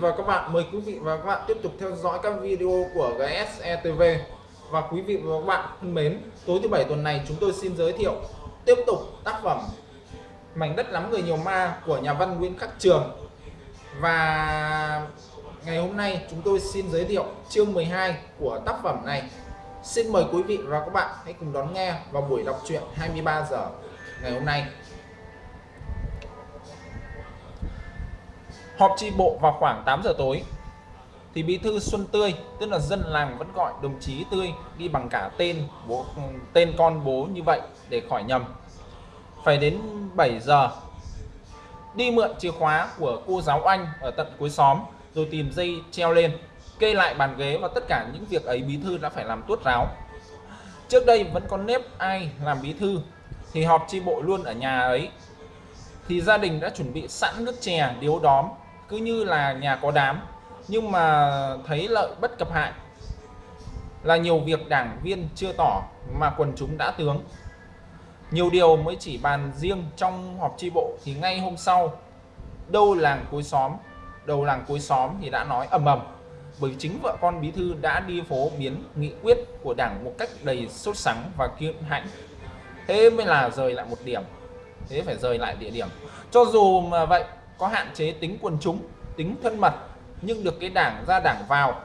và các bạn. Mời quý vị và các bạn tiếp tục theo dõi các video của GSETV. Và quý vị và các bạn thân mến, tối thứ bảy tuần này chúng tôi xin giới thiệu tiếp tục tác phẩm Mảnh đất lắm người nhiều ma của nhà văn Nguyễn Khắc Trường. Và ngày hôm nay chúng tôi xin giới thiệu chương 12 của tác phẩm này. Xin mời quý vị và các bạn hãy cùng đón nghe vào buổi đọc truyện 23 giờ ngày hôm nay. Họp tri bộ vào khoảng 8 giờ tối thì bí thư Xuân Tươi, tức là dân làng vẫn gọi đồng chí Tươi đi bằng cả tên bố, tên con bố như vậy để khỏi nhầm. Phải đến 7 giờ, đi mượn chìa khóa của cô giáo Anh ở tận cuối xóm, rồi tìm dây treo lên, kê lại bàn ghế và tất cả những việc ấy bí thư đã phải làm tuốt ráo. Trước đây vẫn có nếp ai làm bí thư, thì họp tri bộ luôn ở nhà ấy thì gia đình đã chuẩn bị sẵn nước chè, điếu đóm cứ như là nhà có đám, nhưng mà thấy lợi bất cập hại. Là nhiều việc đảng viên chưa tỏ mà quần chúng đã tướng. Nhiều điều mới chỉ bàn riêng trong họp tri bộ thì ngay hôm sau, đâu làng cuối xóm, đầu làng cuối xóm thì đã nói ầm ầm. Bởi chính vợ con bí thư đã đi phố biến nghị quyết của đảng một cách đầy sốt sắng và kiên hãnh. Thế mới là rời lại một điểm, thế phải rời lại địa điểm. Cho dù mà vậy có hạn chế tính quần chúng, tính thân mật, nhưng được cái đảng ra đảng vào.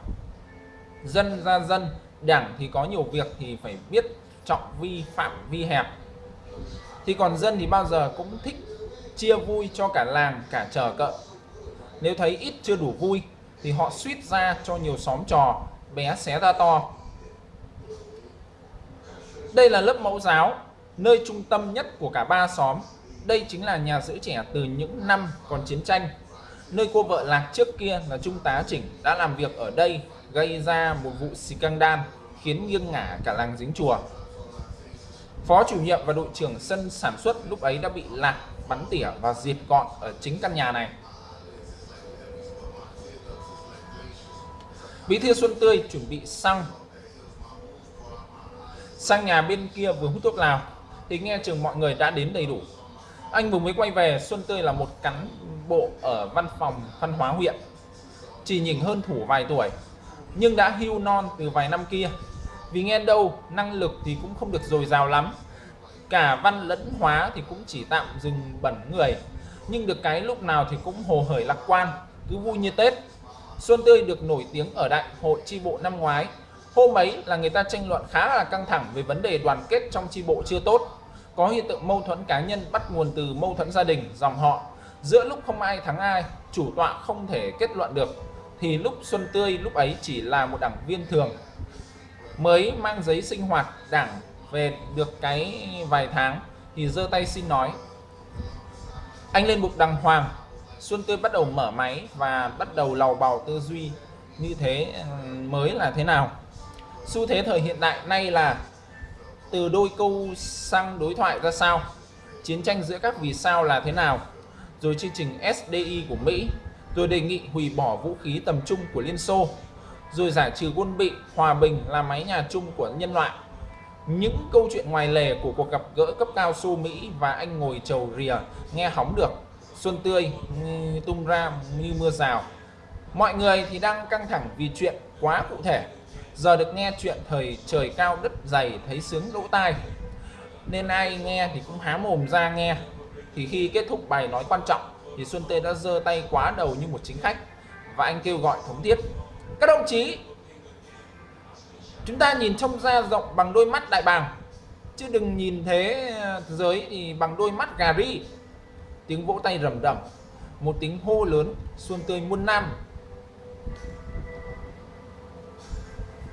Dân ra dân, đảng thì có nhiều việc thì phải biết trọng vi phạm, vi hẹp. Thì còn dân thì bao giờ cũng thích chia vui cho cả làng, cả chờ cợ nếu thấy ít chưa đủ vui, thì họ suýt ra cho nhiều xóm trò, bé xé ra to. Đây là lớp mẫu giáo, nơi trung tâm nhất của cả ba xóm đây chính là nhà giữ trẻ từ những năm còn chiến tranh. Nơi cô vợ lạc trước kia là trung tá chỉnh đã làm việc ở đây, gây ra một vụ scandal khiến nghiêng ngả cả làng dính chùa. Phó chủ nhiệm và đội trưởng sân sản xuất lúc ấy đã bị lạc, bắn tỉa và diệt gọn ở chính căn nhà này. Bí thư xuân tươi chuẩn bị xăng. Sang nhà bên kia vừa hút thuốc lào, thì nghe chừng mọi người đã đến đầy đủ anh vừa mới quay về, Xuân Tươi là một cán bộ ở văn phòng văn hóa huyện. Chỉ nhìn hơn thủ vài tuổi, nhưng đã hưu non từ vài năm kia. Vì nghe đâu, năng lực thì cũng không được dồi dào lắm. Cả văn lẫn hóa thì cũng chỉ tạm dừng bẩn người. Nhưng được cái lúc nào thì cũng hồ hởi lạc quan, cứ vui như Tết. Xuân Tươi được nổi tiếng ở đại hội chi bộ năm ngoái. Hôm ấy là người ta tranh luận khá là căng thẳng về vấn đề đoàn kết trong chi bộ chưa tốt có hiện tượng mâu thuẫn cá nhân bắt nguồn từ mâu thuẫn gia đình, dòng họ. Giữa lúc không ai thắng ai, chủ tọa không thể kết luận được, thì lúc Xuân Tươi lúc ấy chỉ là một đảng viên thường, mới mang giấy sinh hoạt đảng về được cái vài tháng, thì giơ tay xin nói. Anh lên bục đàng hoàng. Xuân Tươi bắt đầu mở máy và bắt đầu lầu bào tư duy như thế ừ, mới là thế nào? Xu thế thời hiện đại nay là từ đôi câu sang đối thoại ra sao? Chiến tranh giữa các vì sao là thế nào? Rồi chương trình SDI của Mỹ, rồi đề nghị hủy bỏ vũ khí tầm trung của Liên Xô, rồi giải trừ quân bị, hòa bình là máy nhà chung của nhân loại. Những câu chuyện ngoài lề của cuộc gặp gỡ cấp cao Xô Mỹ và anh ngồi chầu rìa nghe hóng được. Xuân tươi tung ra như mưa rào. Mọi người thì đang căng thẳng vì chuyện quá cụ thể giờ được nghe chuyện thời trời cao đất dày, thấy sướng lỗ tai. Nên ai nghe thì cũng há mồm ra nghe. Thì khi kết thúc bài nói quan trọng, thì Xuân Tê đã giơ tay quá đầu như một chính khách, và anh kêu gọi thống thiết. Các đồng chí, chúng ta nhìn trông ra rộng bằng đôi mắt đại bàng. Chứ đừng nhìn thế giới thì bằng đôi mắt gà ri. Tiếng vỗ tay rầm rầm, một tiếng hô lớn, xuân tươi muôn năm.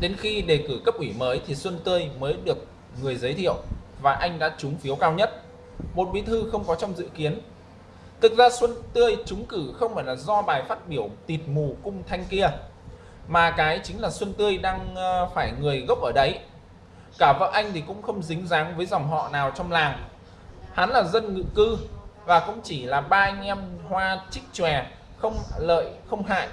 Đến khi đề cử cấp ủy mới thì Xuân Tươi mới được người giới thiệu và anh đã trúng phiếu cao nhất. Một bí thư không có trong dự kiến. Thực ra Xuân Tươi trúng cử không phải là do bài phát biểu tịt mù cung thanh kia, mà cái chính là Xuân Tươi đang ờ, phải người gốc ở đấy. Cả vợ anh thì cũng không dính dáng với dòng họ nào trong làng. Hắn là dân ngự cư và cũng chỉ là ba anh em hoa trích chòe, không lợi, không hại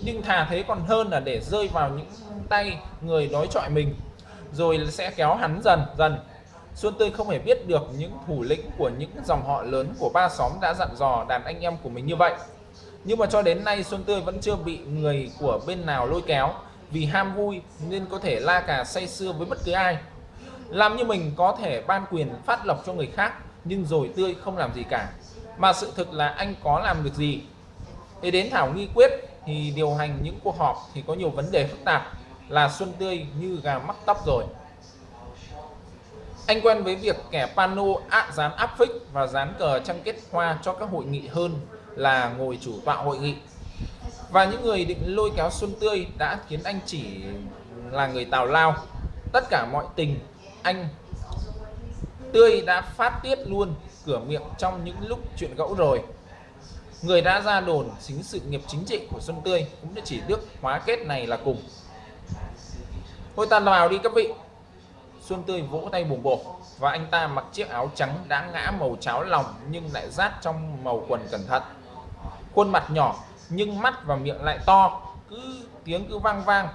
nhưng thà thế còn hơn là để rơi vào những tay người đối chọi mình, rồi sẽ kéo hắn dần dần. Xuân Tươi không hề biết được những thủ lĩnh của những dòng họ lớn của ba xóm đã dặn dò đàn anh em của mình như vậy. Nhưng mà cho đến nay, Xuân Tươi vẫn chưa bị người của bên nào lôi kéo. Vì ham vui nên có thể la cà say sưa với bất cứ ai. Làm như mình có thể ban quyền phát lộc cho người khác, nhưng rồi Tươi không làm gì cả. Mà sự thực là anh có làm được gì? Để đến thảo nghi quyết thì điều hành những cuộc họp thì có nhiều vấn đề phức tạp, là Xuân Tươi như gà mắc tóc rồi. Anh quen với việc kẻ pano ạ dán áp phích và dán cờ trăng kết hoa cho các hội nghị hơn là ngồi chủ tọa hội nghị. Và những người định lôi kéo Xuân Tươi đã khiến anh chỉ là người tào lao. Tất cả mọi tình, anh Tươi đã phát tiết luôn cửa miệng trong những lúc chuyện gẫu rồi người đã ra đồn chính sự nghiệp chính trị của Xuân Tươi cũng đã chỉ đức hóa kết này là cùng. Thôi ta vào đi các vị. Xuân Tươi vỗ tay bùng bổ và anh ta mặc chiếc áo trắng đã ngã màu cháo lòng nhưng lại rát trong màu quần cẩn thận. Khuôn mặt nhỏ nhưng mắt và miệng lại to, cứ tiếng cứ vang vang.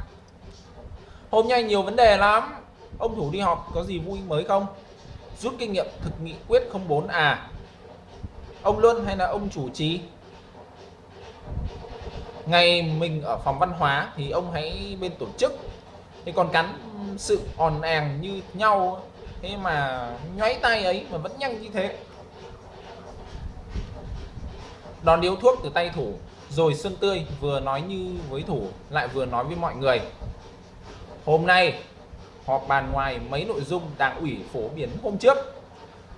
Hôm nay nhiều vấn đề lắm. Ông thủ đi họp có gì vui mới không? Rút kinh nghiệm thực nghị quyết 04 à. Ông Luân hay là ông chủ trì? Ngày mình ở phòng văn hóa thì ông hãy bên tổ chức. Thì còn cắn sự òn àng như nhau, thế mà nhoáy tay ấy mà vẫn nhanh như thế. Đòn điếu thuốc từ tay thủ, rồi Xuân Tươi vừa nói như với thủ, lại vừa nói với mọi người. Hôm nay, họp bàn ngoài mấy nội dung đảng ủy phổ biến hôm trước.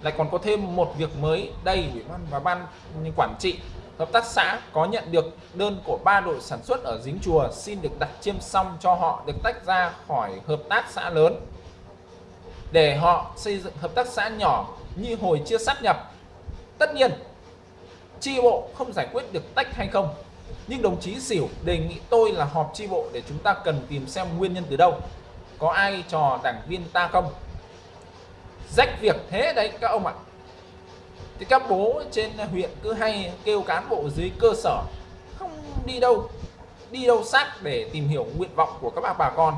Lại còn có thêm một việc mới đây, ủy ban và ban quản trị hợp tác xã có nhận được đơn của ba đội sản xuất ở dính chùa xin được đặt chiêm xong cho họ được tách ra khỏi hợp tác xã lớn. Để họ xây dựng hợp tác xã nhỏ như hồi chưa sát nhập, tất nhiên chi bộ không giải quyết được tách hay không. Nhưng đồng chí xỉu đề nghị tôi là họp chi bộ để chúng ta cần tìm xem nguyên nhân từ đâu. Có ai trò đảng viên ta không? Rách việc thế đấy các ông ạ thì các bố trên huyện cứ hay kêu cán bộ dưới cơ sở, không đi đâu đi đâu sát để tìm hiểu nguyện vọng của các bà bà con.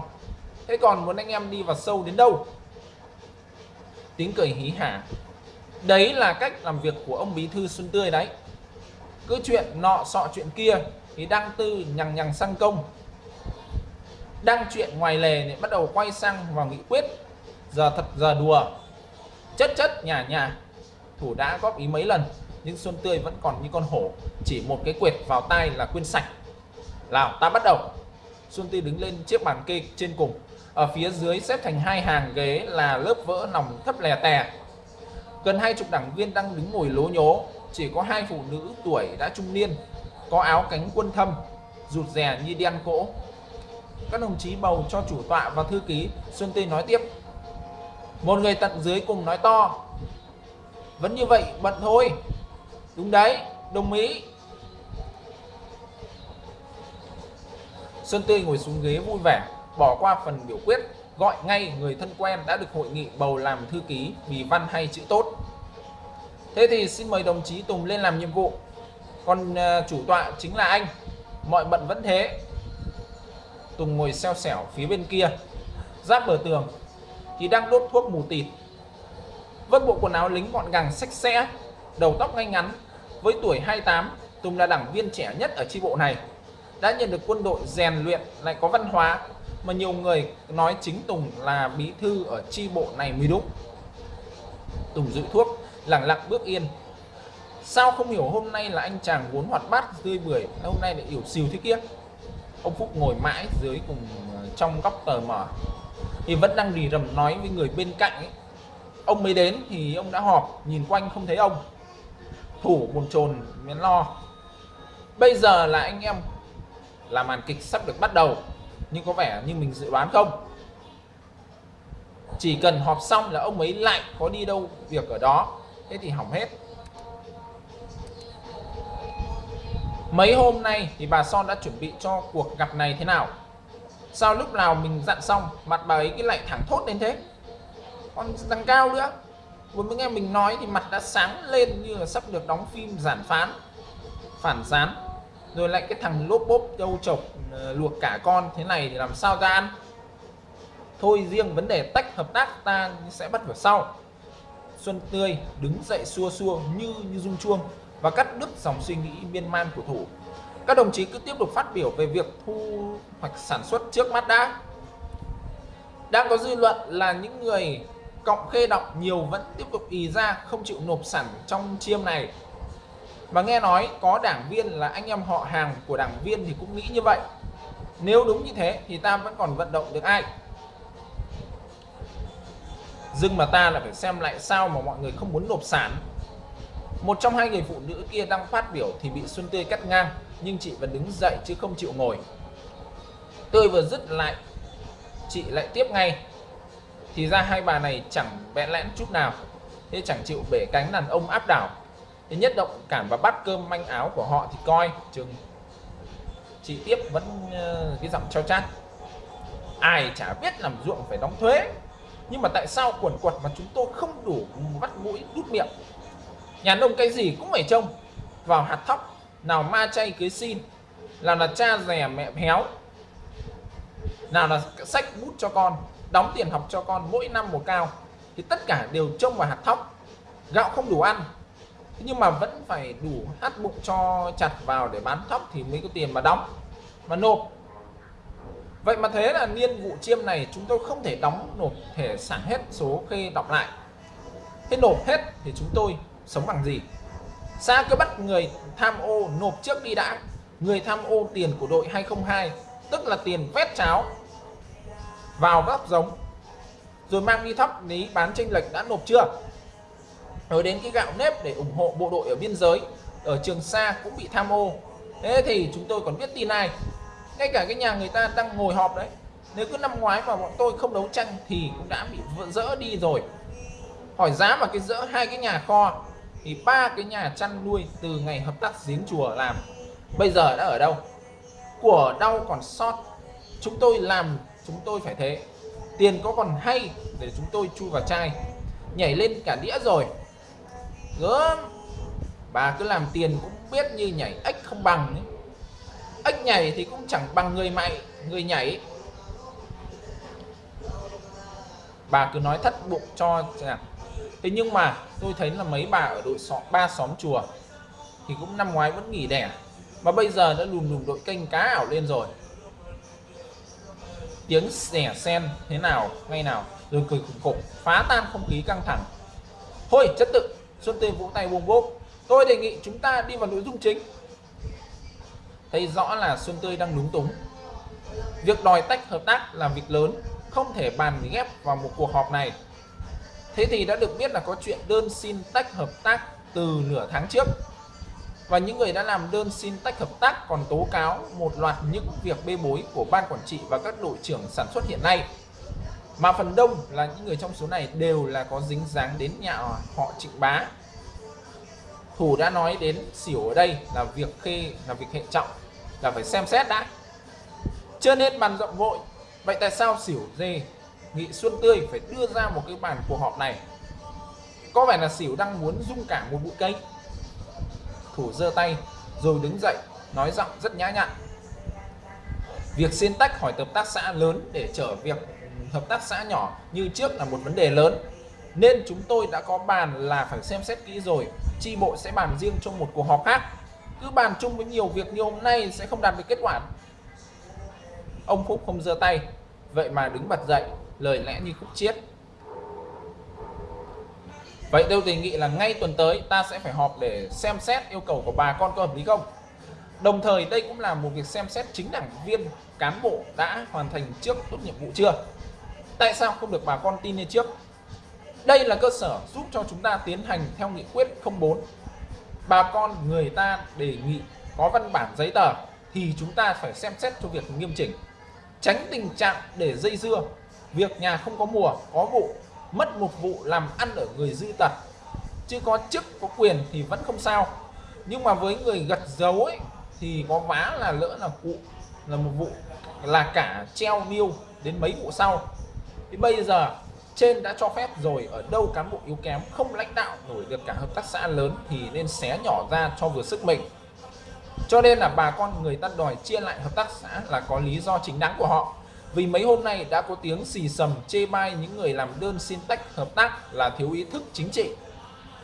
Thế còn muốn anh em đi vào sâu đến đâu? Tiếng cười hí hả. Đấy là cách làm việc của ông bí thư xuân tươi đấy. Cứ chuyện nọ sọ chuyện kia thì đăng tư nhằng nhằng sang công. Đăng chuyện ngoài lề thì bắt đầu quay sang vào nghị quyết. Giờ thật, giờ đùa. Chất chất nhà nhà thủ đã góp ý mấy lần, nhưng xuân tươi vẫn còn như con hổ, chỉ một cái quệt vào tay là quên sạch. Nào, ta bắt đầu. Xuân tươi đứng lên chiếc bàn kê trên cùng. Ở phía dưới xếp thành hai hàng ghế là lớp vỡ nòng thấp lè tè. Gần hai chục đảng viên đang đứng ngồi lố nhố. Chỉ có hai phụ nữ tuổi đã trung niên, có áo cánh quân thâm, rụt rè như đen cỗ. Các đồng chí bầu cho chủ tọa và thư ký. Xuân Tươi nói tiếp. Một người tận dưới cùng nói to vẫn như vậy, bận thôi. Đúng đấy, đồng ý. Xuân Tươi ngồi xuống ghế vui vẻ, bỏ qua phần biểu quyết, gọi ngay người thân quen đã được hội nghị bầu làm thư ký vì văn hay chữ tốt. Thế thì xin mời đồng chí Tùng lên làm nhiệm vụ. Còn à, chủ tọa chính là anh. Mọi bận vẫn thế. Tùng ngồi xeo xẻo phía bên kia, giáp bờ tường, thì đang đốt thuốc mù tịt vất bộ quần áo lính gọn gàng, sạch sẽ, đầu tóc ngay ngắn, với tuổi 28 Tùng là đảng viên trẻ nhất ở chi bộ này. Đã nhận được quân đội rèn luyện, lại có văn hóa, mà nhiều người nói chính Tùng là bí thư ở chi bộ này mới đúng. Tùng dự thuốc lặng lặng bước yên. Sao không hiểu hôm nay là anh chàng vốn hoạt bát tươi bưởi hôm nay lại yểu xìu thế kia? Ông Phúc ngồi mãi dưới cùng ờ, trong góc tờ mở. Thì vẫn đang rì rầm nói với người bên cạnh ấy ông mới đến thì ông đã họp, nhìn quanh không thấy ông. Thủ bồn chồn miến lo. Bây giờ là anh em là màn kịch sắp được bắt đầu, nhưng có vẻ như mình dự đoán không? Chỉ cần họp xong là ông ấy lại có đi đâu việc ở đó. Thế thì hỏng hết. Mấy hôm nay thì bà Son đã chuẩn bị cho cuộc gặp này thế nào? Sao lúc nào mình dặn xong, mặt bà ấy cứ lại thẳng thốt đến thế? Còn đằng cao nữa vừa mới nghe mình nói thì mặt đã sáng lên như là sắp được đóng phim giản phán, phản gián rồi lại cái thằng lốp bốp châu chọc ờ, luộc cả con thế này thì làm sao ra ăn thôi riêng vấn đề tách hợp tác ta sẽ bắt vào sau Xuân Tươi đứng dậy xua xua như như rung chuông và cắt đứt dòng suy nghĩ miên man của thủ. Các đồng chí cứ tiếp tục phát biểu về việc thu hoạch sản xuất trước mắt đã. Đang có dư luận là những người cộng khê động nhiều vẫn tiếp tục ì ra, không chịu nộp sản trong chiêm này. Và nghe nói có đảng viên là anh em họ hàng của đảng viên thì cũng nghĩ như vậy. Nếu đúng như thế thì ta vẫn còn vận động được ai? dưng mà ta là phải xem lại sao mà mọi người không muốn nộp sản một trong hai người phụ nữ kia đang phát biểu thì bị Xuân Tươi cắt ngang, nhưng chị vẫn đứng dậy chứ không chịu ngồi tôi vừa dứt lại, chị lại tiếp ngay thì ra hai bà này chẳng bẽn lẽn chút nào. Thế chẳng chịu bể cánh đàn ông áp đảo. Thế nhất động cảm và bắt cơm manh áo của họ thì coi chừng chị tiếp vẫn uh, cái giọng trao chát. Ai chả biết làm ruộng phải đóng thuế. Nhưng mà tại sao quần quật mà chúng tôi không đủ bắt mũi đút miệng? Nhà nông cái gì cũng phải trông vào hạt thóc. Nào ma chay cưới xin nào là cha rẻ mẹ héo nào là sách bút cho con đóng tiền học cho con mỗi năm một cao, thì tất cả đều trông vào hạt thóc gạo không đủ ăn nhưng mà vẫn phải đủ hát bụng cho chặt vào để bán thóc thì mới có tiền mà đóng, mà nộp Vậy mà thế là niên vụ chiêm này chúng tôi không thể đóng nộp thể sản hết số khê đọc lại. Thế nộp hết thì chúng tôi sống bằng gì? xa cứ bắt người tham ô nộp trước đi đã. Người tham ô tiền của đội 202 tức là tiền vét cháo vào góc giống, rồi mang đi thóc lý bán tranh lệch đã nộp chưa? Rồi đến cái gạo nếp để ủng hộ bộ đội ở biên giới, ở Trường Sa cũng bị tham ô. Thế thì chúng tôi còn biết tin ai? ngay cả cái nhà người ta đang ngồi họp đấy nếu cứ năm ngoái mà bọn tôi không đấu tranh thì cũng đã bị vỡ dỡ đi rồi hỏi giá mà cái dỡ hai cái nhà kho thì ba cái nhà chăn nuôi từ ngày hợp tác giếng chùa làm, bây giờ đã ở đâu của đau còn sót chúng tôi làm chúng tôi phải thế. Tiền có còn hay để chúng tôi chui vào chai. Nhảy lên cả đĩa rồi. Gớm. Bà cứ làm tiền cũng biết như nhảy ếch không bằng ấy. Ếch nhảy thì cũng chẳng bằng người mày, người nhảy. Bà cứ nói thất bụng cho chẳng thế nhưng mà tôi thấy là mấy bà ở đội xóm, ba xóm chùa thì cũng năm ngoái vẫn nghỉ đẻ. Mà bây giờ đã lùm lùm đội kênh cá ảo lên rồi tiếng rẻ sen thế nào ngay nào rồi cười khủng khủng phá tan không khí căng thẳng thôi chất tự xuân tê vỗ tay buông bốp tôi đề nghị chúng ta đi vào nội dung chính thấy rõ là Xuân Tươi đang lúng túng. Việc đòi tách hợp tác là việc lớn, không thể bàn ghép vào một cuộc họp này. Thế thì đã được biết là có chuyện đơn xin tách hợp tác từ nửa tháng trước. Và những người đã làm đơn xin tách hợp tác còn tố cáo một loạt những việc bê bối của ban quản trị và các đội trưởng sản xuất hiện nay. Mà phần đông là những người trong số này đều là có dính dáng đến nhà họ Trịnh Bá. Thủ đã nói đến xỉu ở đây là việc khê, là việc hệ trọng, là phải xem xét đã chưa nên bàn rộng vội vậy tại sao xỉu dê, nghị xuân tươi phải đưa ra một cái bàn cuộc họp này có vẻ là xỉu đang muốn dung cả một bụi cây thủ giơ tay, rồi đứng dậy, nói giọng rất nhã nhặn. Việc xin tách khỏi hợp tác xã lớn để trở việc hợp tác xã nhỏ như trước là một vấn đề lớn. Nên chúng tôi đã có bàn là phải xem xét kỹ rồi, chi bộ sẽ bàn riêng trong một cuộc họp khác. Cứ bàn chung với nhiều việc như hôm nay sẽ không đạt được kết quả. Ông phúc không giơ tay, vậy mà đứng bật dậy, lời lẽ như khúc chiết vậy tôi đề nghị là ngay tuần tới ta sẽ phải họp để xem xét yêu cầu của bà con có hợp lý không? Đồng thời đây cũng là một việc xem xét chính đảng viên, cán bộ đã hoàn thành trước tốt nhiệm vụ chưa? Tại sao không được bà con tin lên trước? Đây là cơ sở giúp cho chúng ta tiến hành theo nghị quyết 04 bà con, người ta đề nghị có văn bản giấy tờ thì chúng ta phải xem xét cho việc nghiêm chỉnh. Tránh tình trạng để dây dưa, việc nhà không có mùa, có vụ mất một vụ làm ăn ở người dư tật chứ có chức, có quyền thì vẫn không sao. Nhưng mà với người gật dấu ấy, thì có vá là lỡ là cụ là một vụ là cả treo niêu đến mấy vụ sau. Thì bây giờ trên đã cho phép rồi, ở đâu cán bộ yếu kém không lãnh đạo nổi được cả hợp tác xã lớn thì nên xé nhỏ ra cho vừa sức mình. Cho nên là bà con người ta đòi chia lại hợp tác xã là có lý do chính đáng của họ vì mấy hôm nay đã có tiếng xì sầm chê bai những người làm đơn xin tách hợp tác là thiếu ý thức chính trị,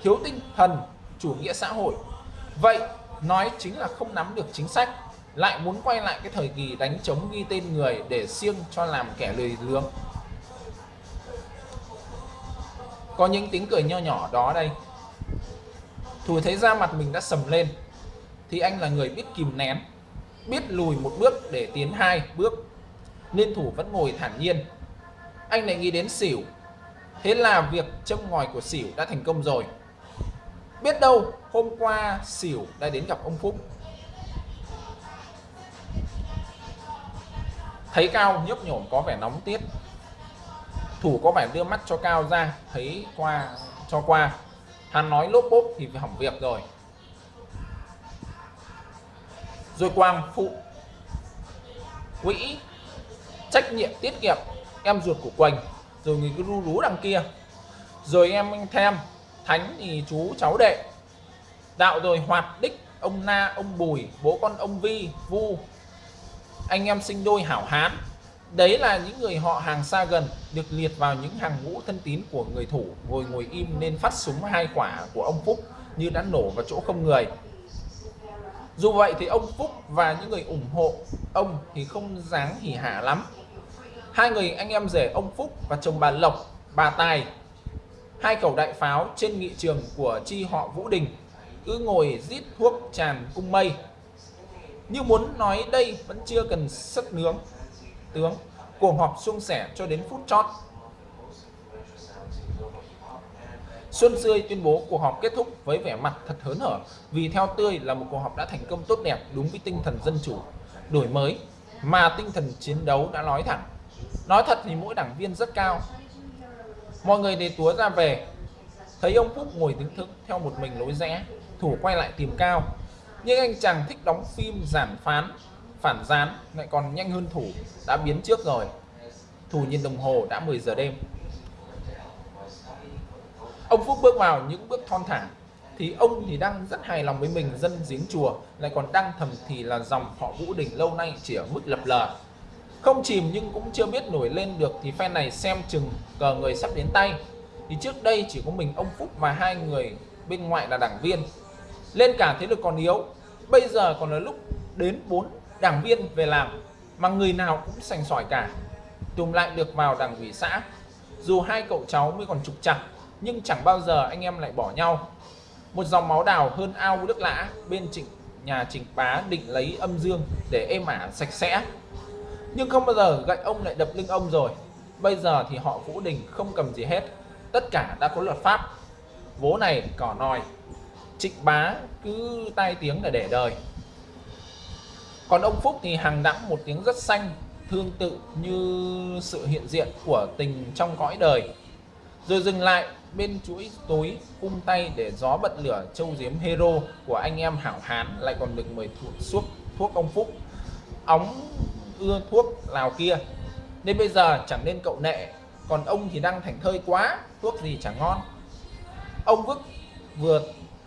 thiếu tinh thần, chủ nghĩa xã hội. Vậy, nói chính là không nắm được chính sách, lại muốn quay lại cái thời kỳ đánh chống ghi tên người để siêng cho làm kẻ lười lướng có những tiếng cười nho nhỏ đó đây. Thùi thấy da mặt mình đã sầm lên, thì anh là người biết kìm nén, biết lùi một bước để tiến hai bước nên thủ vẫn ngồi thản nhiên. Anh lại nghĩ đến xỉu thế là việc châm ngòi của xỉu đã thành công rồi. Biết đâu, hôm qua xỉu đã đến gặp ông phúc. Thấy cao nhấp nhổm có vẻ nóng tiết. Thủ có vẻ đưa mắt cho cao ra, thấy qua, cho qua. Hắn nói lốp bốp thì hỏng việc rồi. Rồi quang phụ. Quỹ trách nhiệm tiết kiệm. Em ruột của quỳnh, rồi người cứ ru rú đằng kia. Rồi em anh thêm thánh thì chú cháu đệ. Đạo rồi hoạt đích, ông na, ông bùi, bố con ông vi, vu. Anh em sinh đôi hảo hán. Đấy là những người họ hàng xa gần, được liệt vào những hàng ngũ thân tín của người thủ, ngồi ngồi im nên phát súng hai quả của ông Phúc như đã nổ vào chỗ không người. Dù vậy thì ông Phúc và những người ủng hộ ông thì không dáng hỉ hả lắm hai người anh em rể ông Phúc và chồng bà Lộc bà Tài. Hai khẩu đại pháo trên nghị trường của chi họ Vũ Đình cứ ngồi rít thuốc tràn cung mây. Như muốn nói đây vẫn chưa cần sức nướng tướng cuộc họp suôn sẻ cho đến phút chót. Xuân Sươi tuyên bố cuộc họp kết thúc với vẻ mặt thật hớn hở vì theo tươi là một cuộc họp đã thành công tốt đẹp đúng với tinh thần dân chủ, đổi mới mà tinh thần chiến đấu đã nói thẳng. Nói thật thì mỗi đảng viên rất cao. Mọi người để túa ra về, thấy ông Phúc ngồi đứng thức theo một mình lối rẽ, thủ quay lại tìm cao. Nhưng anh chàng thích đóng phim giản phán phản gián lại còn nhanh hơn thủ đã biến trước rồi. Thủ nhìn đồng hồ đã 10 giờ đêm. Ông Phúc bước vào những bước thon thả. Thì ông thì đang rất hài lòng với mình dân giếng chùa lại còn đang thầm thì là dòng họ Vũ Đình lâu nay chỉ ở mức lập lờ không chìm nhưng cũng chưa biết nổi lên được thì phe này xem chừng cờ người sắp đến tay. Thì trước đây chỉ có mình ông Phúc và hai người bên ngoại là đảng viên. Lên cả thế lực còn yếu. Bây giờ còn là lúc đến bốn đảng viên về làm mà người nào cũng sành sỏi cả. Tùm lại được vào đảng ủy xã. Dù hai cậu cháu mới còn trục chặt nhưng chẳng bao giờ anh em lại bỏ nhau. Một dòng máu đào hơn ao nước lã bên trịnh, nhà trịnh bá định lấy âm dương để êm ả sạch sẽ nhưng không bao giờ gậy ông lại đập lưng ông rồi. Bây giờ thì họ vũ đình không cầm gì hết. Tất cả đã có luật pháp. Vố này cỏ nòi trịnh bá cứ tai tiếng là để đời. Còn ông Phúc thì hàng đẵng một tiếng rất xanh, thương tự như sự hiện diện của tình trong cõi đời. Rồi dừng lại bên chuỗi tối cung tay để gió bật lửa châu diếm hero của anh em hảo hán lại còn được mời thuốc suốt thuốc ông Phúc. Ống ưa thuốc lào kia. Nên bây giờ chẳng nên cậu nệ, còn ông thì đang thành thơi quá, thuốc gì chẳng ngon. Ông vức vừa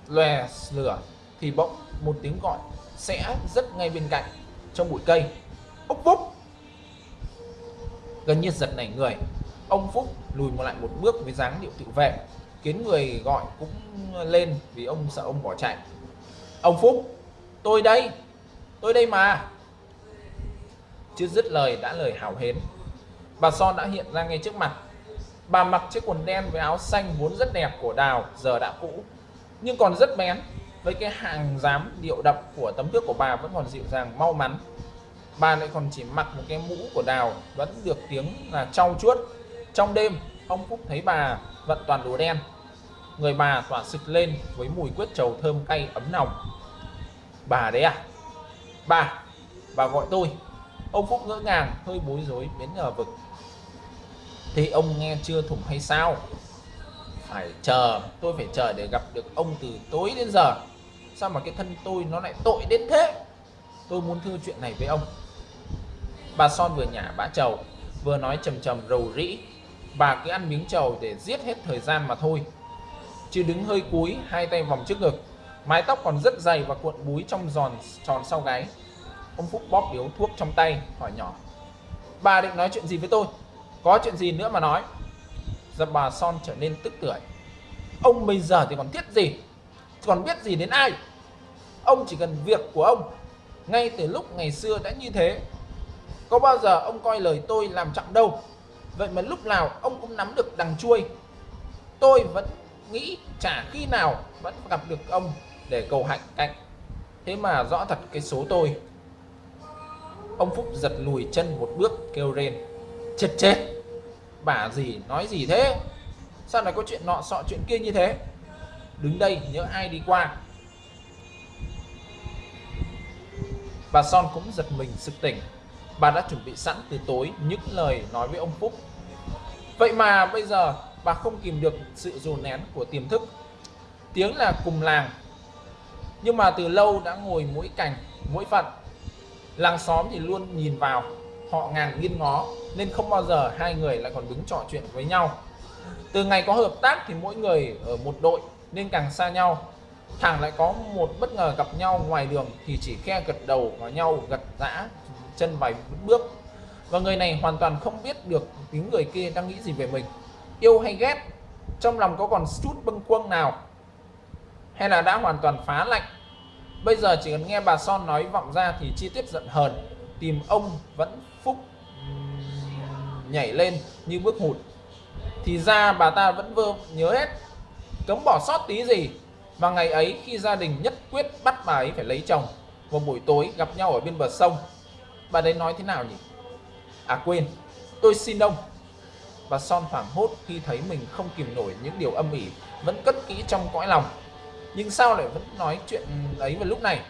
lòe lửa thì bỗng một tiếng gọi sẽ rất ngay bên cạnh, trong bụi cây. Ốc phúc gần như giật nảy người, ông phúc lùi một lại một bước với dáng điệu tự vệ, khiến người gọi cũng lên vì ông sợ ông bỏ chạy. Ông phúc, tôi đây tôi đây mà chưa dứt lời đã lời hào hến. Bà son đã hiện ra ngay trước mặt. Bà mặc chiếc quần đen với áo xanh vốn rất đẹp của đào, giờ đã cũ, nhưng còn rất bén. Với cái hàng dám điệu đậm của tấm thước của bà vẫn còn dịu dàng, mau mắn. Bà lại còn chỉ mặc một cái mũ của đào, vẫn được tiếng là trau chuốt. Trong đêm, ông phúc thấy bà vận toàn đồ đen. Người bà tỏa sực lên với mùi quyết trầu thơm cay ấm nồng. Bà đấy à? Bà bà gọi tôi ông phúc ngỡ ngàng, hơi bối rối biến ngờ vực. Thì ông nghe chưa thủng hay sao? Phải chờ, tôi phải chờ để gặp được ông từ tối đến giờ. Sao mà cái thân tôi nó lại tội đến thế? Tôi muốn thưa chuyện này với ông. Bà son vừa nhả bã trầu vừa nói trầm trầm rầu rĩ. Bà cứ ăn miếng trầu để giết hết thời gian mà thôi. Chứ đứng hơi cúi, hai tay vòng trước ngực. Mái tóc còn rất dày và cuộn búi trong giòn, tròn sau gáy ông phúc bóp điếu thuốc trong tay, hỏi nhỏ. Bà định nói chuyện gì với tôi? Có chuyện gì nữa mà nói? Giờ bà son trở nên tức tưởi ông bây giờ thì còn thiết gì? Còn biết gì đến ai? Ông chỉ cần việc của ông. Ngay từ lúc ngày xưa đã như thế. Có bao giờ ông coi lời tôi làm trọng đâu? Vậy mà lúc nào ông cũng nắm được đằng chuôi. Tôi vẫn nghĩ chả khi nào vẫn gặp được ông để cầu hạnh cạnh. Thế mà rõ thật cái số tôi ông phúc giật lùi chân một bước, kêu lên: chết chết! Bà gì, nói gì thế? Sao lại có chuyện nọ sọ chuyện kia như thế? Đứng đây, nhớ ai đi qua. Bà son cũng giật mình sực tỉnh. Bà đã chuẩn bị sẵn từ tối những lời nói với ông phúc. Vậy mà bây giờ bà không kìm được sự dồn nén của tiềm thức. Tiếng là cùng làng, nhưng mà từ lâu đã ngồi mỗi cành mỗi phận làng xóm thì luôn nhìn vào, họ ngàn nghiêng ngó, nên không bao giờ hai người lại còn đứng trò chuyện với nhau. Từ ngày có hợp tác thì mỗi người ở một đội, nên càng xa nhau. Thẳng lại có một bất ngờ gặp nhau ngoài đường thì chỉ khe gật đầu vào nhau gật giã, chân vài bước. Và người này hoàn toàn không biết được tiếng người kia đang nghĩ gì về mình. Yêu hay ghét, trong lòng có còn chút bâng quâng nào? Hay là đã hoàn toàn phá lạnh? Bây giờ chỉ cần nghe bà son nói vọng ra thì chi tiết giận hờn, tìm ông vẫn phúc nhảy lên như bước hụt. Thì ra bà ta vẫn vơ nhớ hết, cấm bỏ sót tí gì. Và ngày ấy khi gia đình nhất quyết bắt bà ấy phải lấy chồng, vào buổi tối gặp nhau ở bên bờ sông. Bà đấy nói thế nào nhỉ? À quên, tôi xin ông. Và son hoảng hốt khi thấy mình không kìm nổi những điều âm ỉ, vẫn cất kỹ trong cõi lòng nhưng sao lại vẫn nói chuyện ấy vào lúc này?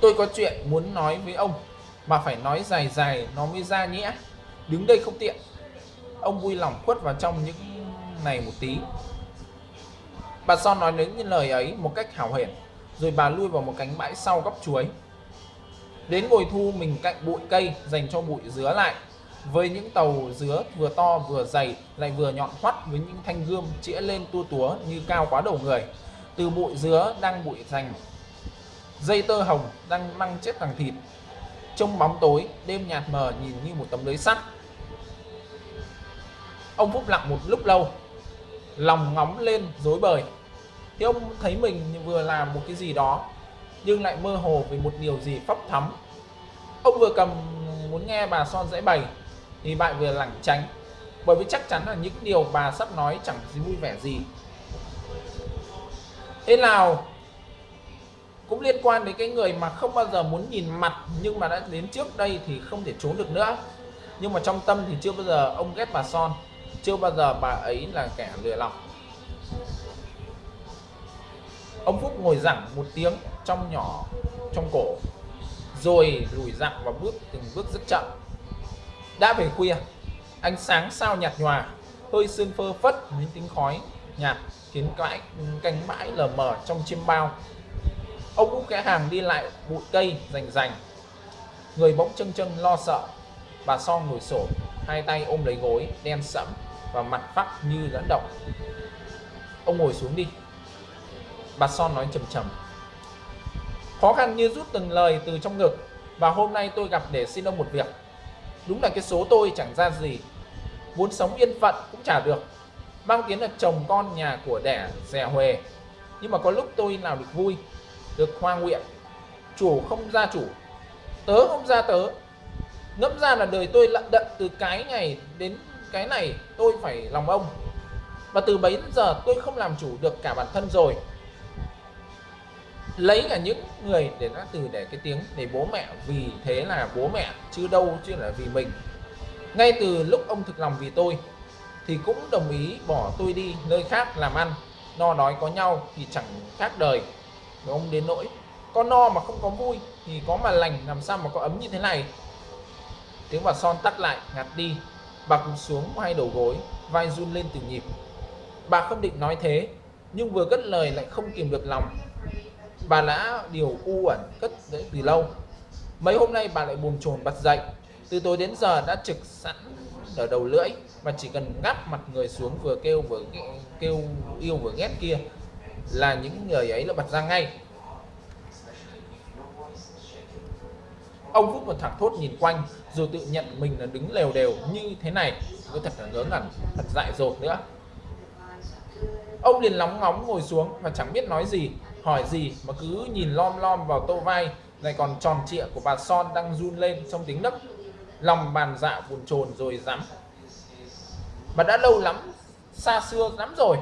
Tôi có chuyện muốn nói với ông, mà phải nói dài dài nó mới ra nhẽ đứng đây không tiện. Ông vui lòng khuất vào trong những này một tí. Bà son nói đến những lời ấy một cách hào hển, rồi bà lui vào một cánh bãi sau góc chuối. Đến ngồi thu mình cạnh bụi cây dành cho bụi dứa lại với những tàu dứa vừa to vừa dày lại vừa nhọn hoắt với những thanh gươm chĩa lên tua túa như cao quá đầu người. Từ bụi dứa đang bụi thành dây tơ hồng đang măng chết thằng thịt. Trong bóng tối, đêm nhạt mờ nhìn như một tấm lưới sắt. Ông phúc lặng một lúc lâu, lòng ngóng lên dối bời. Thì ông thấy mình vừa làm một cái gì đó, nhưng lại mơ hồ về một điều gì phấp thắm. Ông vừa cầm muốn nghe bà son dãy bày thì bạn vừa lảng tránh. Bởi vì chắc chắn là những điều bà sắp nói chẳng gì vui vẻ gì. Thế nào cũng liên quan đến cái người mà không bao giờ muốn nhìn mặt nhưng mà đã đến trước đây thì không thể trốn được nữa. Nhưng mà trong tâm thì chưa bao giờ ông ghét bà son, chưa bao giờ bà ấy là kẻ lừa lòng. Ông phúc ngồi dẳng một tiếng trong nhỏ, trong cổ, rồi lùi dặn và bước từng bước rất chậm đã về khuya, ánh sáng sao nhạt nhòa, hơi sương phơ phất những tính khói nhạt khiến cãi cánh bãi lờ mờ trong chiêm bao. Ông út kẽ hàng đi lại bụi cây rành rành. Người bỗng chân chân lo sợ, bà son ngồi sổ hai tay ôm lấy gối, đen sẫm và mặt phắc như lẫn động ông ngồi xuống đi. Bà son nói trầm trầm khó khăn như rút từng lời từ trong ngực và hôm nay tôi gặp để xin ông một việc đúng là cái số tôi chẳng ra gì. Muốn sống yên phận cũng chả được. Mang tiếng là chồng con nhà của đẻ rẻ huề. Nhưng mà có lúc tôi nào được vui, được hoa nguyện. Chủ không ra chủ, tớ không ra tớ. Ngẫm ra là đời tôi lận đận từ cái này đến cái này, tôi phải lòng ông. Và từ bấy giờ tôi không làm chủ được cả bản thân rồi lấy cả những người để nó từ để cái tiếng để bố mẹ, vì thế là bố mẹ chứ đâu chứ là vì mình. Ngay từ lúc ông thực lòng vì tôi thì cũng đồng ý bỏ tôi đi nơi khác làm ăn. No đói có nhau thì chẳng khác đời. Với ông đến nỗi có no mà không có vui thì có mà lành, làm sao mà có ấm như thế này? Tiếng bà son tắt lại, ngạt đi. Bà cúi xuống hai đầu gối, vai run lên từng nhịp. Bà không định nói thế, nhưng vừa cất lời lại không kìm được lòng bà đã điều u ẩn cất đấy từ lâu. Mấy hôm nay bà lại buồn chồn bật dậy. Từ tối đến giờ đã trực sẵn ở đầu lưỡi mà chỉ cần ngáp mặt người xuống vừa kêu vừa kêu yêu vừa ghét kia là những người ấy là bật ra ngay. Ông phúc một thẳng thốt nhìn quanh rồi tự nhận mình là đứng lều đều như thế này có thật là ngớ ngẩn, thật dại dột nữa. Ông liền lóng ngóng ngồi xuống và chẳng biết nói gì hỏi gì mà cứ nhìn lom lom vào tô vai, lại còn tròn trịa của bà Son đang run lên trong tiếng nấc. Lòng bàn dạ buồn chồn rồi dám mà đã lâu lắm, xa xưa lắm rồi.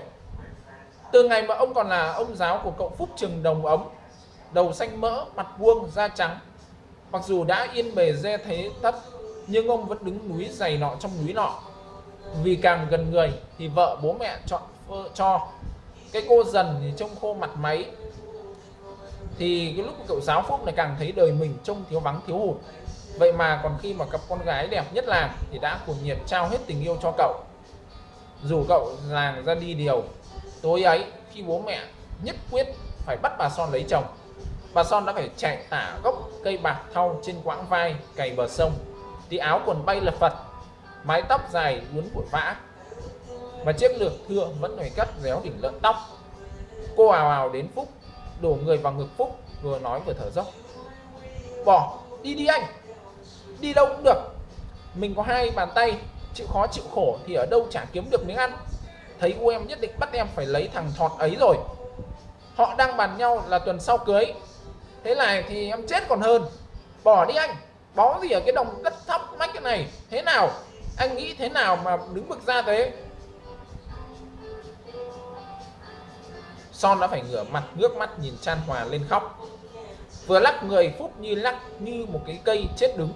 Từ ngày mà ông còn là ông giáo của cậu Phúc Trường Đồng Ống đầu xanh mỡ, mặt vuông, da trắng. Mặc dù đã yên bề dê thế thấp nhưng ông vẫn đứng núi dày nọ trong núi nọ. Vì càng gần người thì vợ bố mẹ chọn cho. Cái cô dần thì trông khô mặt máy thì cái lúc cậu giáo phúc này càng thấy đời mình trông thiếu vắng, thiếu hụt. Vậy mà còn khi mà cặp con gái đẹp nhất là thì đã cuồng nhiệt trao hết tình yêu cho cậu. Dù cậu làng ra đi điều, tối ấy khi bố mẹ nhất quyết phải bắt bà son lấy chồng, bà son đã phải chạy tả gốc cây bạc thau trên quãng vai cày bờ sông. Thì áo quần bay lập phật, mái tóc dài uốn vội vã, và chiếc lược thưa vẫn phải cắt réo đỉnh lợn tóc. Cô ào ào đến phúc đổ người vào ngực phúc, vừa nói vừa thở dốc. Bỏ, đi đi anh. Đi đâu cũng được. Mình có hai bàn tay, chịu khó chịu khổ thì ở đâu chả kiếm được miếng ăn. Thấy u em nhất định bắt em phải lấy thằng thọt ấy rồi. Họ đang bàn nhau là tuần sau cưới. Thế này thì em chết còn hơn. Bỏ đi anh, bó gì ở cái đồng đất thấp mách cái này. Thế nào? Anh nghĩ thế nào mà đứng bực ra thế? Son đã phải ngửa mặt, ngước mắt nhìn chan hòa lên khóc. Vừa lắc người, phúc như lắc như một cái cây chết đứng.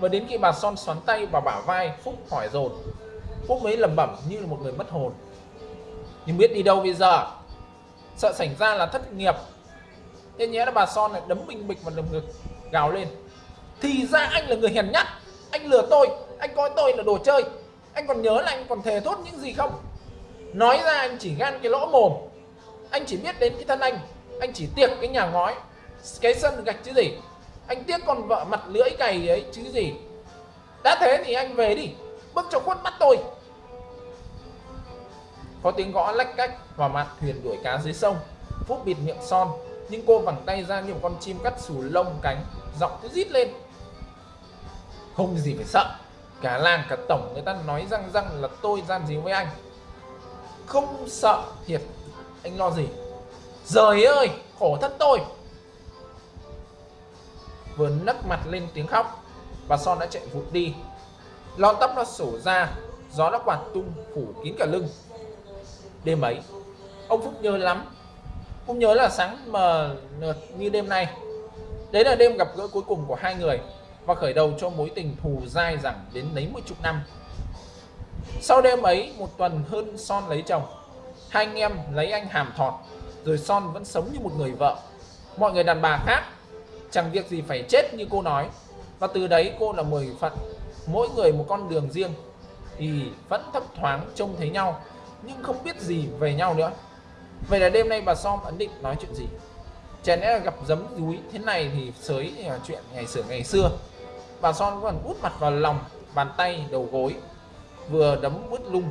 Và đến khi bà son xoắn tay vào bả vai, phúc hỏi dồn. Phúc mới lẩm bẩm như là một người mất hồn. Nhưng biết đi đâu bây giờ? Sợ xảy ra là thất nghiệp. Thế nhé là bà son lại đấm mình bịch vào lồng ngực, gào lên. Thì ra anh là người hèn nhát. Anh lừa tôi. Anh coi tôi là đồ chơi. Anh còn nhớ là anh còn thề thốt những gì không? Nói ra anh chỉ gan cái lỗ mồm anh chỉ biết đến cái thân anh. Anh chỉ tiếc cái nhà ngói, cái sân gạch chứ gì. Anh tiếc con vợ mặt lưỡi cày ấy chứ gì. Đã thế thì anh về đi. Bước cho khuất mắt tôi. Có tiếng gõ lách cách vào mặt thuyền đuổi cá dưới sông. Phúc bịt miệng son, nhưng cô vẳng tay ra như một con chim cắt xù lông cánh, giọng cứ rít lên. Không gì phải sợ. Cả làng, cả tổng người ta nói răng răng là tôi gian díu với anh. Không sợ thiệt anh lo gì? Giời ơi, khổ thất tôi. Vừa nấc mặt lên tiếng khóc, Bà Son đã chạy vụt đi. Lon tóc nó sổ ra, Gió đã quạt tung phủ kín cả lưng. Đêm ấy, Ông Phúc nhớ lắm. Cũng nhớ là sáng mờ nượt như đêm nay. Đấy là đêm gặp gỡ cuối cùng của hai người Và khởi đầu cho mối tình thù dai dẳng đến lấy một chục năm. Sau đêm ấy, một tuần hơn Son lấy chồng hai anh em lấy anh hàm thọt, rồi son vẫn sống như một người vợ. Mọi người đàn bà khác, chẳng việc gì phải chết như cô nói. Và từ đấy cô là mười phận, mỗi người một con đường riêng. Thì vẫn thấp thoáng trông thấy nhau, nhưng không biết gì về nhau nữa. Vậy là đêm nay bà som ấn định nói chuyện gì? Chả lẽ là gặp giấm dúi thế này thì sới là chuyện ngày xưa ngày xưa. Bà son còn út mặt vào lòng, bàn tay đầu gối, vừa đấm bứt lung,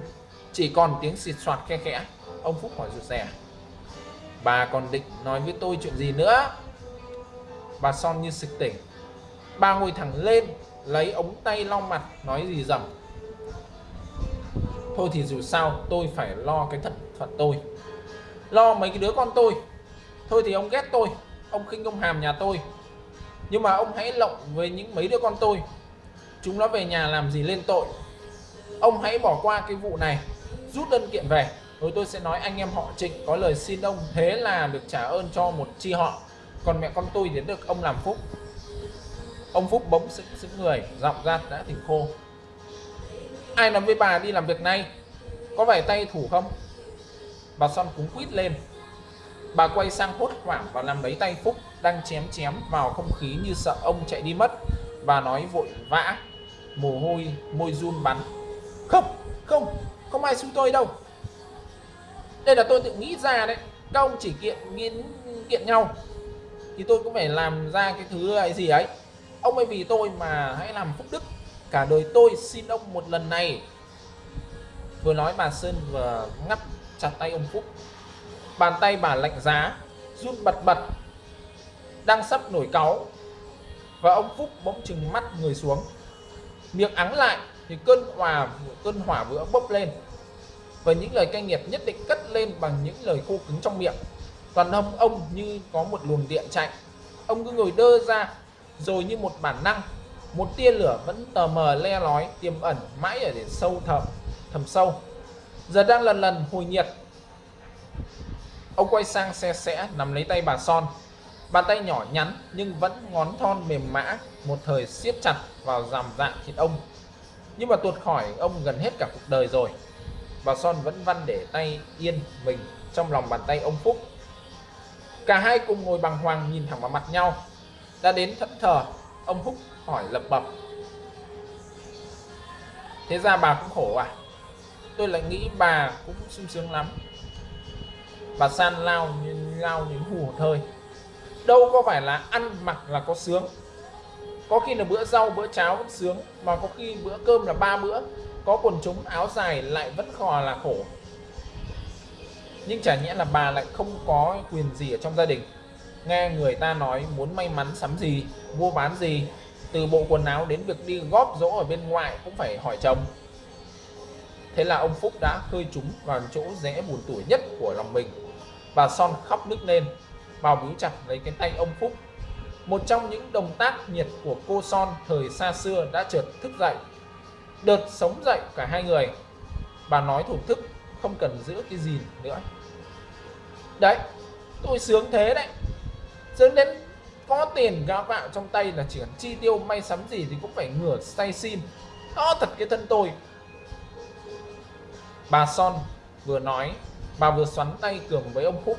chỉ còn tiếng xịt soạt khe khẽ ông Phúc hỏi rụt rè. Bà còn định nói với tôi chuyện gì nữa? Bà son như sực tỉnh. Bà ngồi thẳng lên, lấy ống tay lau mặt, nói gì dầm thôi thì dù sao, tôi phải lo cái thật phận tôi. Lo mấy cái đứa con tôi. Thôi thì ông ghét tôi. Ông khinh ông hàm nhà tôi. Nhưng mà ông hãy lộng với những mấy đứa con tôi. Chúng nó về nhà làm gì lên tội. Ông hãy bỏ qua cái vụ này. Rút đơn kiện về rồi tôi sẽ nói anh em họ trịnh có lời xin ông thế là được trả ơn cho một chi họ. Còn mẹ con tôi đến được ông làm phúc. Ông phúc bỗng sững sững người, giọng ra đã tỉnh khô. Ai nói với bà đi làm việc này có phải tay thủ không? Bà son cúng quýt lên. Bà quay sang hốt hoảng và làm lấy tay phúc đang chém chém vào không khí như sợ ông chạy đi mất. Bà nói vội vã, mồ hôi, môi run bắn. Không không không ai xúi tôi đâu đây là tôi tự nghĩ ra đấy. Các ông chỉ kiện, nghiên, kiện nhau. Thì tôi cũng phải làm ra cái thứ ấy, gì ấy. Ông ấy vì tôi mà hãy làm phúc đức. Cả đời tôi xin ông một lần này. Vừa nói bà sơn vừa ngắt chặt tay ông phúc. Bàn tay bà lạnh giá, run bật bật, đang sắp nổi cáu. Và ông phúc bỗng chừng mắt người xuống. Miệng ắng lại thì cơn hòa, cơn hỏa vừa bốc lên và những lời cay nghiệt nhất định cất lên bằng những lời khô cứng trong miệng. Toàn thân ông như có một luồng điện chạy. Ông cứ ngồi đơ ra rồi như một bản năng một tia lửa vẫn tờ mờ le lói tiềm ẩn mãi ở để sâu thầm, thầm sâu. Giờ đang lần lần hồi nhiệt. Ông quay sang xe sẽ nắm lấy tay bà son. Bàn tay nhỏ nhắn nhưng vẫn ngón thon mềm mã một thời siết chặt vào dằm dạng thịt ông. Nhưng mà tuột khỏi ông gần hết cả cuộc đời rồi và son vẫn văn để tay yên mình trong lòng bàn tay ông phúc. Cả hai cùng ngồi bằng hoàng nhìn thẳng vào mặt nhau. Đã đến thẫn thờ, ông phúc hỏi lập bập. thế ra bà cũng khổ à? Tôi lại nghĩ bà cũng sung sướng lắm. Bà san lao như lao như hù một hơi đâu có phải là ăn mặc là có sướng. Có khi là bữa rau, bữa cháo cũng sướng, mà có khi bữa cơm là ba bữa có quần chúng áo dài lại vẫn khò là khổ. Nhưng chả nhẽ là bà lại không có quyền gì ở trong gia đình. Nghe người ta nói muốn may mắn sắm gì, mua bán gì, từ bộ quần áo đến việc đi góp dỗ ở bên ngoài cũng phải hỏi chồng. Thế là ông Phúc đã khơi chúng vào chỗ rẽ buồn tuổi nhất của lòng mình bà Son khóc nức lên vào bíu chặt lấy cái tay ông Phúc. Một trong những động tác nhiệt của cô Son thời xa xưa đã chợt thức dậy đợt sống dậy cả hai người. Bà nói thủ thức, không cần giữ cái gì nữa. Đấy, tôi sướng thế đấy. Sướng đến có tiền gạo gạo trong tay là chỉ cần chi tiêu, may sắm gì thì cũng phải ngửa say xin. To thật cái thân tôi. Bà son vừa nói, bà vừa xoắn tay cường với ông phúc.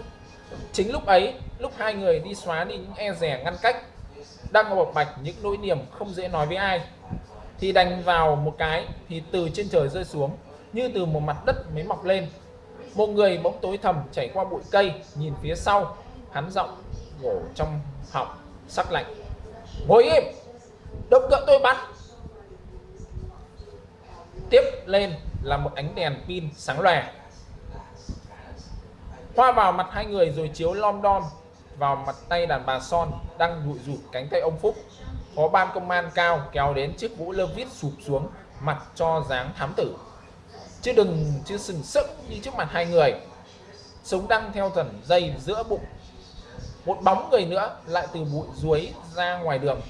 Chính lúc ấy, lúc hai người đi xóa đi những e rẻ ngăn cách, đang bộc bạch những nỗi niềm không dễ nói với ai thì đành vào một cái, thì từ trên trời rơi xuống, như từ một mặt đất mới mọc lên. Một người bỗng tối thầm chảy qua bụi cây, nhìn phía sau, hắn giọng gỗ trong họng sắc lạnh. Ngồi im động cỡ tôi bắn tiếp lên là một ánh đèn pin sáng lòe. Hoa vào mặt hai người rồi chiếu lom đom vào mặt tay đàn bà son đang rụi rụt cánh tay ông phúc phó ban công an cao kéo đến chiếc vũ lơ vít sụp xuống, mặt cho dáng thám tử. Chứ đừng, chứ sừng sững như trước mặt hai người. Súng đăng theo thần dây giữa bụng. Một bóng người nữa lại từ bụi ruối ra ngoài đường.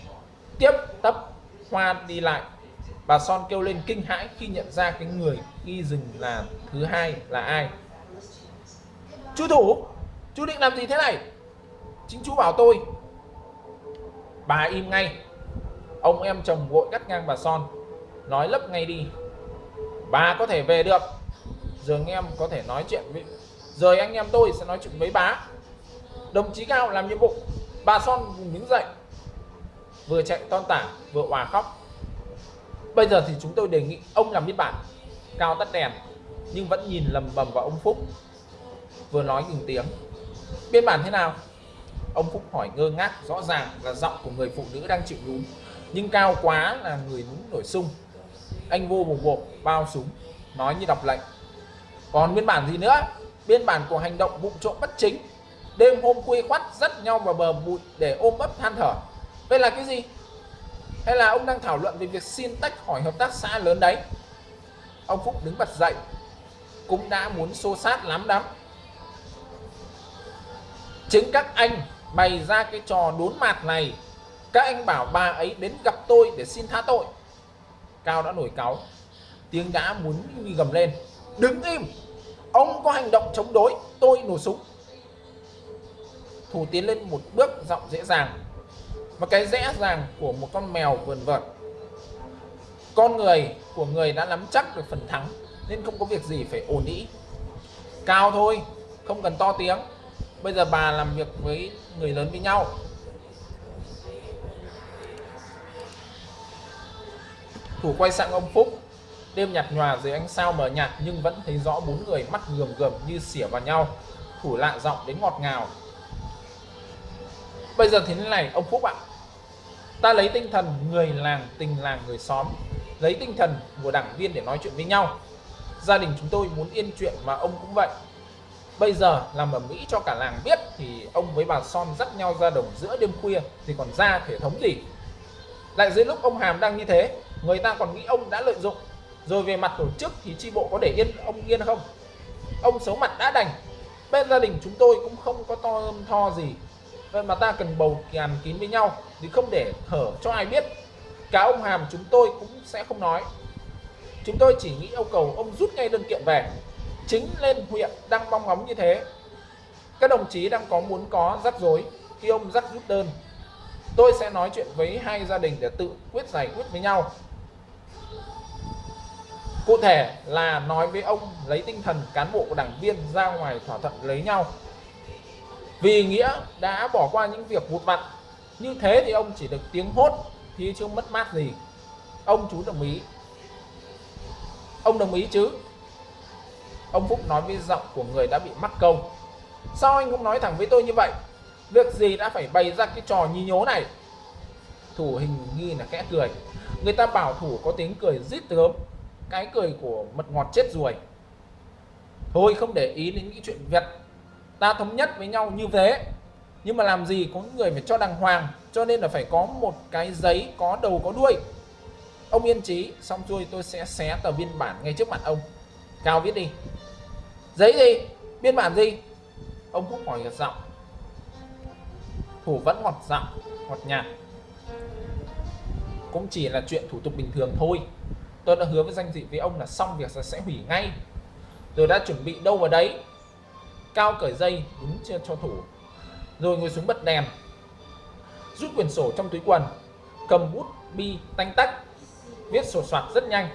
Tiếp tấp hoa đi lại. Bà son kêu lên kinh hãi khi nhận ra cái người ghi rừng là thứ hai là ai. Chú thủ, chú định làm gì thế này? Chính chú bảo tôi. Bà im ngay ông em chồng vội cắt ngang bà son, nói lấp ngay đi. Bà có thể về được. Giờ anh em có thể nói chuyện với rồi anh em tôi sẽ nói chuyện với bà. Đồng chí cao làm nhiệm vụ. Bà son vùng đứng dậy. Vừa chạy ton tả, vừa hòa khóc. Bây giờ thì chúng tôi đề nghị ông làm biên bản. Cao tắt đèn, nhưng vẫn nhìn lầm bầm vào ông phúc. Vừa nói từng tiếng. Biên bản thế nào? Ông phúc hỏi ngơ ngác, rõ ràng là giọng của người phụ nữ đang chịu nhún nhưng cao quá là người lính nổi sung anh vô bùng bột, bao súng, nói như đọc lệnh. Còn biên bản gì nữa? Biên bản của hành động vụ trộm bất chính. Đêm hôm quê khoắt, dắt nhau vào bờ bụi để ôm ấp than thở. Đây là cái gì? Hay là ông đang thảo luận về việc xin tách khỏi hợp tác xã lớn đấy? Ông phúc đứng bật dậy, cũng đã muốn xô sát lắm lắm chính các anh bày ra cái trò đốn mạt này các anh bảo bà ấy đến gặp tôi để xin tha tội. Cao đã nổi cáu. Tiếng đã muốn gầm lên. Đứng im! Ông có hành động chống đối, tôi nổ súng. Thủ tiến lên một bước giọng dễ dàng. Và cái dễ dàng của một con mèo vườn vợt. Con người của người đã nắm chắc được phần thắng, nên không có việc gì phải ổn ý cao thôi, không cần to tiếng. Bây giờ bà làm việc với người lớn với nhau. Thủ quay sang ông phúc. Đêm nhạt nhòa dưới ánh sao mờ nhạt nhưng vẫn thấy rõ bốn người mắt gườm gườm như xỉa vào nhau. Thủ lạ giọng đến ngọt ngào. Bây giờ thế này, ông phúc ạ. Ta lấy tinh thần người làng tình làng người xóm, lấy tinh thần của đảng viên để nói chuyện với nhau. Gia đình chúng tôi muốn yên chuyện mà ông cũng vậy. Bây giờ làm ở Mỹ cho cả làng biết thì ông với bà Son dắt nhau ra đồng giữa đêm khuya thì còn ra thể thống gì? Lại dưới lúc ông Hàm đang như thế người ta còn nghĩ ông đã lợi dụng. Rồi về mặt tổ chức thì chi bộ có để yên ông yên không? Ông xấu mặt đã đành. Bên gia đình chúng tôi cũng không có to âm tho gì. Vậy mà ta cần bầu kèm kín với nhau thì không để hở cho ai biết. Cả ông hàm chúng tôi cũng sẽ không nói. Chúng tôi chỉ nghĩ yêu cầu ông rút ngay đơn kiện về. Chính lên huyện đang mong ngóng như thế. Các đồng chí đang có muốn có rắc rối khi ông rắc rút đơn tôi sẽ nói chuyện với hai gia đình để tự quyết giải quyết với nhau. Cụ thể là nói với ông lấy tinh thần cán bộ đảng viên ra ngoài thỏa thuận lấy nhau. Vì nghĩa đã bỏ qua những việc vụt vặt, như thế thì ông chỉ được tiếng hốt thì chưa mất mát gì. Ông chú đồng ý. Ông đồng ý chứ? Ông Phúc nói với giọng của người đã bị mắc câu. Sao anh không nói thẳng với tôi như vậy? Việc gì đã phải bày ra cái trò nhí nhố này? Thủ hình nghi là kẽ cười. Người ta bảo thủ có tiếng cười rít tớm cái cười của mật ngọt chết ruồi. Thôi không để ý đến những chuyện việt. Ta thống nhất với nhau như thế. Nhưng mà làm gì có người phải cho đàng hoàng, cho nên là phải có một cái giấy có đầu có đuôi. Ông yên trí xong xuôi tôi sẽ xé tờ biên bản ngay trước mặt ông. Cao viết đi. Giấy gì? Biên bản gì? Ông cũng hỏi gật giọng thủ vẫn ngọt giọng, ngọt nhạt. Cũng chỉ là chuyện thủ tục bình thường thôi. Tôi đã hứa với danh dị với ông là xong việc sẽ hủy ngay. Tôi đã chuẩn bị đâu vào đấy? Cao cởi dây đúng chưa cho thủ, rồi ngồi xuống bật đèn. Rút quyển sổ trong túi quần, cầm bút, bi, tanh tách, viết sổ soạt rất nhanh.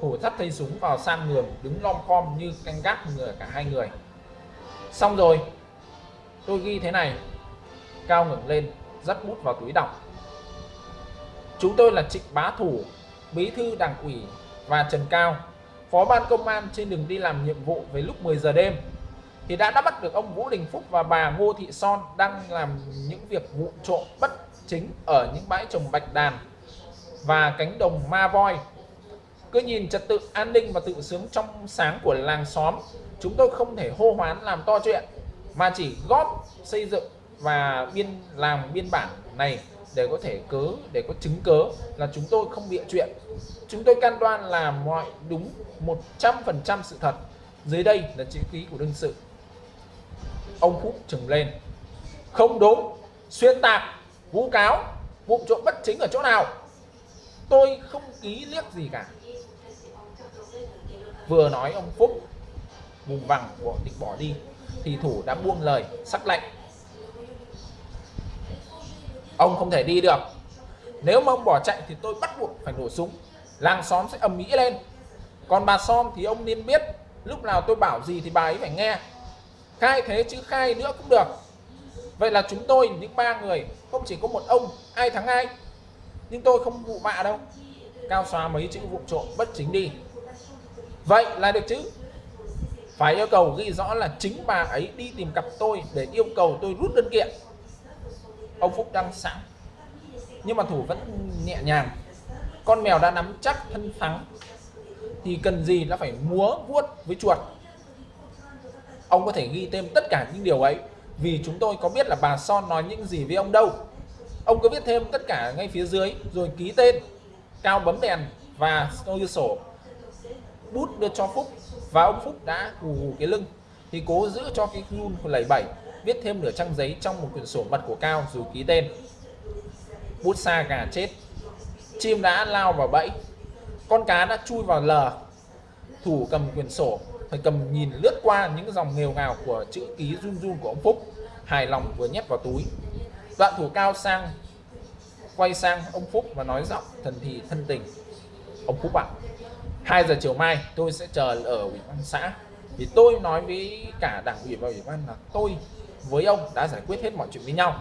Thủ thắt thấy súng vào sang giường đứng lom khom như canh gác người cả hai người. Xong rồi, tôi ghi thế này cao ngẩng lên, dắt bút vào túi đọc. Chúng tôi là trịnh bá thủ, bí thư đảng ủy và trần cao, phó ban công an trên đường đi làm nhiệm vụ với lúc 10 giờ đêm. Thì đã đã bắt được ông Vũ Đình Phúc và bà Ngô Thị Son đang làm những việc vụ trộm bất chính ở những bãi trồng bạch đàn và cánh đồng ma voi. Cứ nhìn trật tự an ninh và tự sướng trong sáng của làng xóm, chúng tôi không thể hô hoán làm to chuyện, mà chỉ góp xây dựng và biên làm biên bản này để có thể cớ, để có chứng cớ là chúng tôi không bịa chuyện. Chúng tôi can đoan là mọi đúng 100% sự thật. Dưới đây là chữ ký của đương sự. Ông Phúc trừng lên. Không đúng. Xuyên tạc, vu cáo, vụ trộm bất chính ở chỗ nào? Tôi không ký liếc gì cả. Vừa nói ông Phúc, vùng vằng bỏ định bỏ đi, thì thủ đã buông lời, sắc lệnh ông không thể đi được. Nếu mà ông bỏ chạy thì tôi bắt buộc phải nổ súng. Làng xóm sẽ ầm ĩ lên. Còn bà som thì ông nên biết lúc nào tôi bảo gì thì bà ấy phải nghe. Khai thế chứ khai nữa cũng được. Vậy là chúng tôi, những ba người, không chỉ có một ông, ai thắng ai. Nhưng tôi không vụ bạ đâu. Cao xóa mấy chữ vụ trộm bất chính đi. Vậy là được chứ. Phải yêu cầu ghi rõ là chính bà ấy đi tìm cặp tôi để yêu cầu tôi rút đơn kiện ông Phúc đang sẵn nhưng mà thủ vẫn nhẹ nhàng. Con mèo đã nắm chắc thân thắng, thì cần gì nó phải múa vuốt với chuột? Ông có thể ghi thêm tất cả những điều ấy, vì chúng tôi có biết là bà Son nói những gì với ông đâu. Ông cứ viết thêm tất cả ngay phía dưới, rồi ký tên, cao bấm đèn và tôi sổ. Bút đưa cho Phúc, và ông Phúc đã hù hù cái lưng, thì cố giữ cho cái run lẩy bẩy viết thêm nửa trang giấy trong một quyển sổ mật của Cao rồi ký tên. Bút xa gà chết. Chim đã lao vào bẫy. Con cá đã chui vào lờ. Thủ cầm quyển sổ thầy cầm nhìn lướt qua những dòng nghèo ngào của chữ ký run run của ông Phúc. Hài lòng vừa nhét vào túi. Đoạn thủ cao sang quay sang ông Phúc và nói giọng thần thì thân tình. Ông Phúc ạ à, 2 giờ chiều mai tôi sẽ chờ ở ủy ban xã. Vì tôi nói với cả đảng ủy và ủy ban là tôi với ông đã giải quyết hết mọi chuyện với nhau.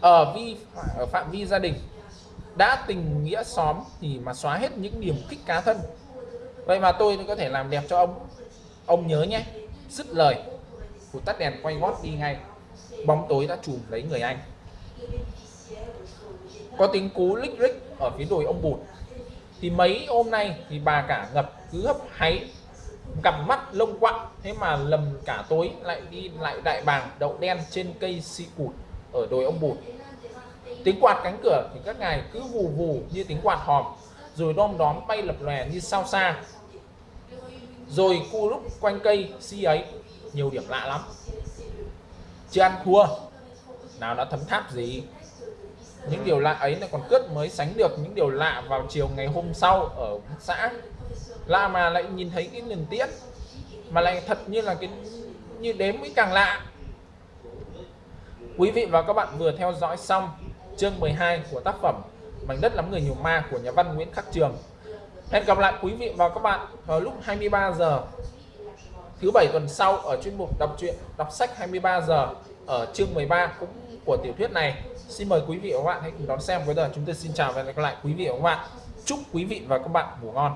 Ở vi ở phạm vi gia đình đã tình nghĩa xóm thì mà xóa hết những điểm kích cá thân. Vậy mà tôi có thể làm đẹp cho ông. Ông nhớ nhé, dứt lời của tắt đèn quay gót đi ngay. Bóng tối đã chùm lấy người anh. Có tiếng cú lích rích ở phía đồi ông bụt. Thì mấy hôm nay thì bà cả ngập cứ hấp háy cặp mắt lông quặng thế mà lầm cả tối lại đi lại đại bàng đậu đen trên cây si cụt ở đồi ông bụt. Tiếng quạt cánh cửa thì các ngài cứ vù vù như tiếng quạt hòm, rồi đom đóm bay lập lòe như sao xa rồi cu lúc quanh cây si ấy, nhiều điểm lạ lắm. Chưa ăn thua, nào đã thấm tháp gì? Những điều lạ ấy là còn cướp mới sánh được những điều lạ vào chiều ngày hôm sau ở xã lạ mà lại nhìn thấy cái lần tiết, mà lại thật như là cái, như đếm mới càng lạ. Quý vị và các bạn vừa theo dõi xong chương 12 của tác phẩm mảnh đất lắm người nhiều ma của nhà văn Nguyễn Khắc Trường. Hẹn gặp lại quý vị và các bạn vào lúc 23 giờ, thứ bảy tuần sau ở chuyên mục đọc truyện, đọc sách 23 giờ ở chương 13 cũng của tiểu thuyết này. Xin mời quý vị và các bạn hãy cùng đón xem với giờ chúng tôi xin chào và hẹn gặp lại quý vị và các bạn. Chúc quý vị và các bạn ngủ ngon.